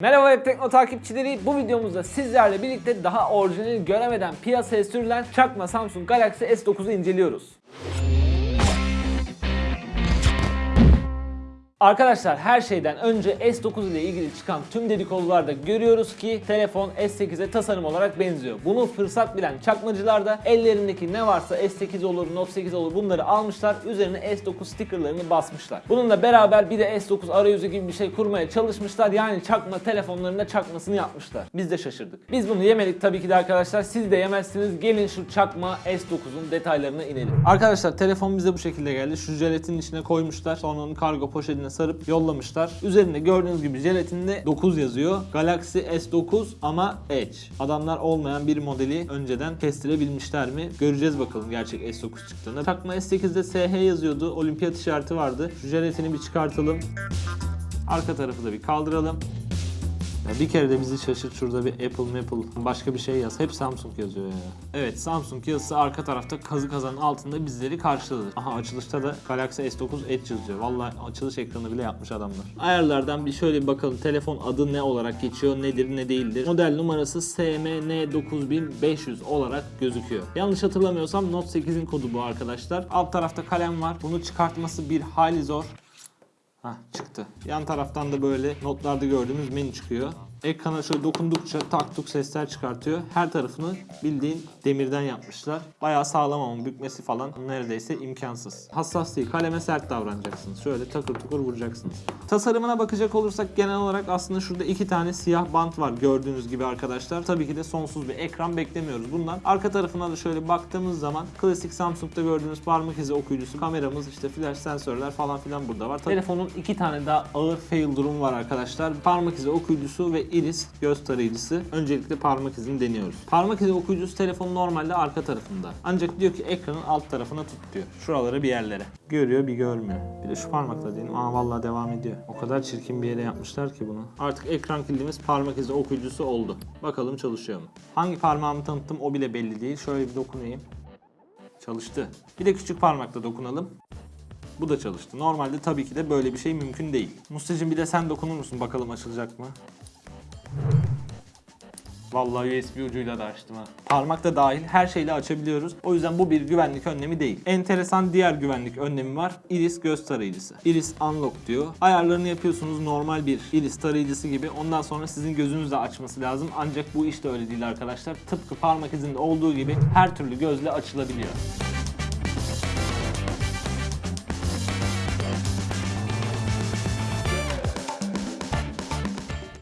Merhaba Web Tekno takipçileri. Bu videomuzda sizlerle birlikte daha orijinali göremeden piyasaya sürülen çakma Samsung Galaxy S9'u inceliyoruz. Arkadaşlar her şeyden önce S9 ile ilgili çıkan tüm dedikodularda görüyoruz ki telefon S8'e tasarım olarak benziyor. Bunu fırsat bilen çakmacılar da ellerindeki ne varsa S8 olur, Note 8 olur bunları almışlar. Üzerine S9 stickerlarını basmışlar. Bununla beraber bir de S9 arayüzü gibi bir şey kurmaya çalışmışlar. Yani çakma telefonlarında çakmasını yapmışlar. Biz de şaşırdık. Biz bunu yemedik tabii ki de arkadaşlar. Siz de yemezsiniz. Gelin şu çakma S9'un detaylarına inelim. Arkadaşlar telefon bize bu şekilde geldi. Şu jelatinin içine koymuşlar. Sonra onu kargo poşetine sarıp yollamışlar. Üzerinde gördüğünüz gibi jelatinde 9 yazıyor. Galaxy S9 ama Edge. Adamlar olmayan bir modeli önceden kestirebilmişler mi? Göreceğiz bakalım gerçek S9 çıktığında. Takma S8'de SH yazıyordu. Olimpiyat işareti vardı. Şu jelatini bir çıkartalım. Arka tarafı da bir kaldıralım. Ya bir kere de bizi şaşırt şurada bir Apple Maple başka bir şey yaz. Hep Samsung yazıyor ya. Evet Samsung yazısı arka tarafta kazı kazanın altında bizleri karşıladı. Aha açılışta da Galaxy S9 Edge yazıyor. Vallahi açılış ekranı bile yapmış adamlar. Ayarlardan bir şöyle bir bakalım. Telefon adı ne olarak geçiyor, nedir ne değildir. Model numarası SMN9500 olarak gözüküyor. Yanlış hatırlamıyorsam Note 8'in kodu bu arkadaşlar. Alt tarafta kalem var. Bunu çıkartması bir hayli zor. Hah çıktı. Yan taraftan da böyle notlarda gördüğümüz menü çıkıyor. Ekrana şöyle dokundukça tak tuk sesler çıkartıyor. Her tarafını bildiğin demirden yapmışlar. Bayağı sağlam ama bükmesi falan neredeyse imkansız. Hassas değil. Kaleme sert davranacaksınız. Şöyle takır tukur vuracaksınız. Tasarımına bakacak olursak genel olarak aslında şurada iki tane siyah bant var gördüğünüz gibi arkadaşlar. Tabii ki de sonsuz bir ekran beklemiyoruz bundan. Arka tarafına da şöyle baktığımız zaman klasik Samsung'da gördüğünüz parmak izi okuyucusu, kameramız, işte flash sensörler falan filan burada var. Telefonun iki tane daha ağır fail durum var arkadaşlar. Parmak izi okuyucusu ve iris göz tarayıcısı. Öncelikle parmak izini deniyoruz. Parmak izi okuyucusu telefonun normalde arka tarafında. Ancak diyor ki ekranın alt tarafına tut diyor. Şuralara bir yerlere. Görüyor bir görmüyor. Bir de şu parmakla diyelim. Aa vallahi devam ediyor. O kadar çirkin bir yere yapmışlar ki bunu. Artık ekran kilidimiz parmak izi okuyucusu oldu. Bakalım çalışıyor mu? Hangi parmağımı tanıttım o bile belli değil. Şöyle bir dokunayım. Çalıştı. Bir de küçük parmakla dokunalım. Bu da çalıştı. Normalde tabii ki de böyle bir şey mümkün değil. Mustacığım bir de sen dokunur musun bakalım açılacak mı? Vallahi USB ucuyla da açtım ha. Parmak da dahil her şeyle açabiliyoruz. O yüzden bu bir güvenlik önlemi değil. Enteresan diğer güvenlik önlemi var. Iris göz tarayıcısı. Iris Unlock diyor. Ayarlarını yapıyorsunuz normal bir iris tarayıcısı gibi. Ondan sonra sizin gözünüzle açması lazım. Ancak bu işte öyle değil arkadaşlar. Tıpkı parmak izinde olduğu gibi her türlü gözle açılabiliyor.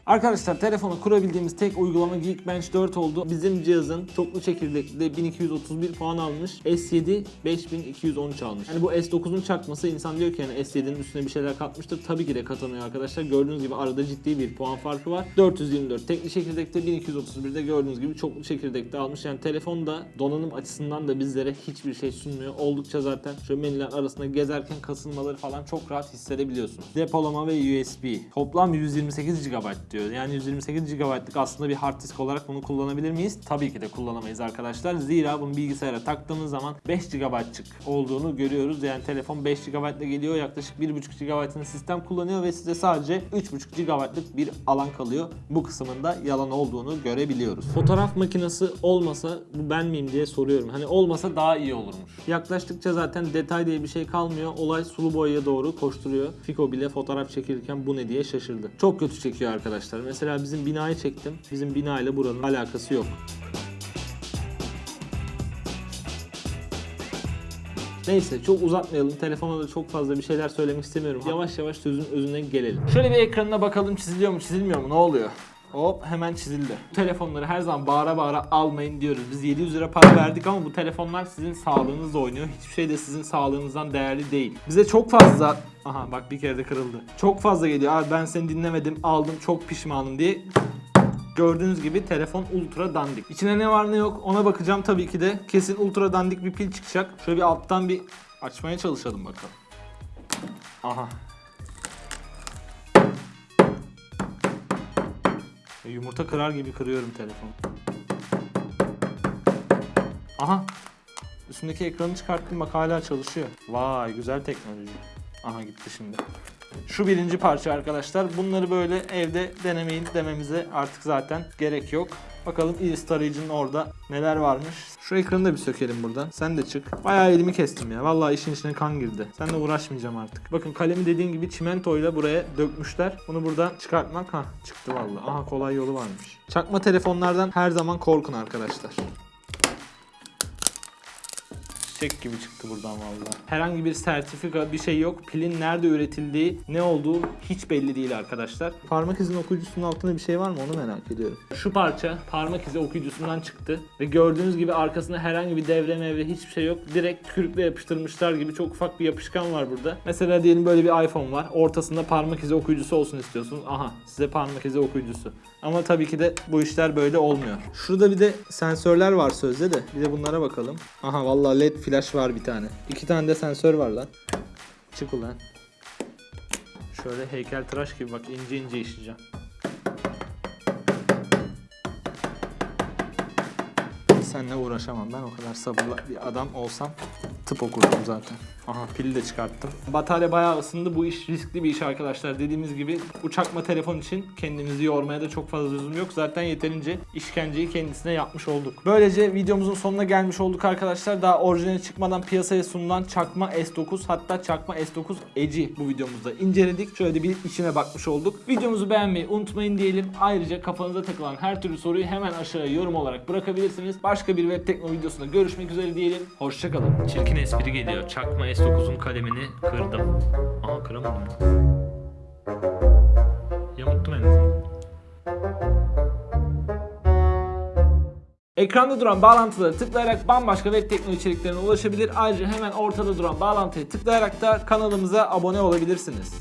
Arkadaşlar telefonu kurabildiğimiz tek uygulama Geekbench 4 oldu. Bizim cihazın çoklu çekirdekli 1231 puan almış. S7 5213 almış. Yani bu S9'un çakması insan diyor ki yani S7'nin üstüne bir şeyler katmıştır. Tabii ki de katamıyor arkadaşlar. Gördüğünüz gibi arada ciddi bir puan farkı var. 424 tekli çekirdekte 1231'de gördüğünüz gibi çoklu çekirdekte almış. Yani telefon da donanım açısından da bizlere hiçbir şey sunmuyor. Oldukça zaten şöyle menüler arasında gezerken kasılmaları falan çok rahat hissedebiliyorsunuz. Depolama ve USB. Toplam 128 GB diyor. Yani 128 GB'lık aslında bir hard disk olarak bunu kullanabilir miyiz? Tabii ki de kullanamayız arkadaşlar. Zira bunu bilgisayara taktığımız zaman 5 GB'lık olduğunu görüyoruz. Yani telefon 5 GB ile geliyor. Yaklaşık 1.5 GB'ın sistem kullanıyor ve size sadece 3.5 GB'lık bir alan kalıyor. Bu kısmında yalan olduğunu görebiliyoruz. Fotoğraf makinesi olmasa bu ben miyim diye soruyorum. Hani olmasa daha iyi olurmuş. Yaklaştıkça zaten detay diye bir şey kalmıyor. Olay sulu boyaya doğru koşturuyor. Fiko bile fotoğraf çekilirken bu ne diye şaşırdı. Çok kötü çekiyor arkadaşlar. Mesela bizim binayı çektim. Bizim bina ile buranın alakası yok. Neyse çok uzatmayalım. Telefona da çok fazla bir şeyler söylemek istemiyorum. Yavaş yavaş sözün özüne gelelim. Şöyle bir ekranına bakalım çiziliyor mu çizilmiyor mu ne oluyor? Hop hemen çizildi. Bu telefonları her zaman bağıra bağıra almayın diyoruz. Biz 700 lira para verdik ama bu telefonlar sizin sağlığınızla oynuyor. Hiçbir şey de sizin sağlığınızdan değerli değil. Bize çok fazla... Aha bak bir kere de kırıldı. Çok fazla geliyor. Abi ben seni dinlemedim aldım çok pişmanım diye Gördüğünüz gibi telefon ultra dandik. İçine ne var ne yok ona bakacağım tabii ki de. Kesin ultra dandik bir pil çıkacak. Şöyle bir alttan bir açmaya çalışalım bakalım. Aha. Yumurta kırar gibi kırıyorum telefonu. Aha. Üstündeki ekranı çıkarttım bak hala çalışıyor. Vay güzel teknoloji. Aha gitti şimdi. Şu birinci parça arkadaşlar. Bunları böyle evde denemeyin dememize artık zaten gerek yok. Bakalım iris tarayıcının orada neler varmış. Şu ekranı da bir sökelim buradan. Sen de çık. Bayağı elimi kestim ya. Vallahi işin içine kan girdi. Seninle uğraşmayacağım artık. Bakın kalemi dediğin gibi çimentoyla buraya dökmüşler. Bunu buradan çıkartmak ha çıktı vallahi. Aha kolay yolu varmış. Çakma telefonlardan her zaman korkun arkadaşlar. Çiçek gibi çıktı buradan vallahi. Herhangi bir sertifika bir şey yok. Pilin nerede üretildiği, ne olduğu hiç belli değil arkadaşlar. Parmak izinin okuyucusunun altında bir şey var mı onu merak ediyorum. Şu parça parmak izi okuyucusundan çıktı ve gördüğünüz gibi arkasında herhangi bir devre mevre hiçbir şey yok. Direkt kürükle yapıştırmışlar gibi çok ufak bir yapışkan var burada. Mesela diyelim böyle bir iPhone var. Ortasında parmak izi okuyucusu olsun istiyorsunuz. Aha size parmak izi okuyucusu. Ama tabii ki de bu işler böyle olmuyor. Şurada bir de sensörler var sözde de. Bir de bunlara bakalım. Aha vallahi led flash var bir tane. İki tane de sensör var lan. Çık ulan. Şöyle heykel tıraş gibi bak ince ince işleyeceğim. Seninle uğraşamam ben o kadar sabırlı bir adam olsam tıp okurdum zaten. Aha pili de çıkarttım. Batarya bayağı ısındı. Bu iş riskli bir iş arkadaşlar. Dediğimiz gibi bu çakma telefon için kendimizi yormaya da çok fazla lüzum yok. Zaten yeterince işkenceyi kendisine yapmış olduk. Böylece videomuzun sonuna gelmiş olduk arkadaşlar. Daha orijinali çıkmadan piyasaya sunulan çakma S9 hatta çakma S9 Edge'i bu videomuzda inceledik. Şöyle bir içine bakmış olduk. Videomuzu beğenmeyi unutmayın diyelim. Ayrıca kafanıza takılan her türlü soruyu hemen aşağıya yorum olarak bırakabilirsiniz. Başka bir web tekno videosunda görüşmek üzere diyelim. Hoşçakalın. Çirkin espri geliyor. Çakma S9'un kalemini kırdım. Aha kıramadım. Yamuttum en azından. Ekranda duran bağlantılara tıklayarak bambaşka web tekno içeriklerine ulaşabilir. Ayrıca hemen ortada duran bağlantıya tıklayarak da kanalımıza abone olabilirsiniz.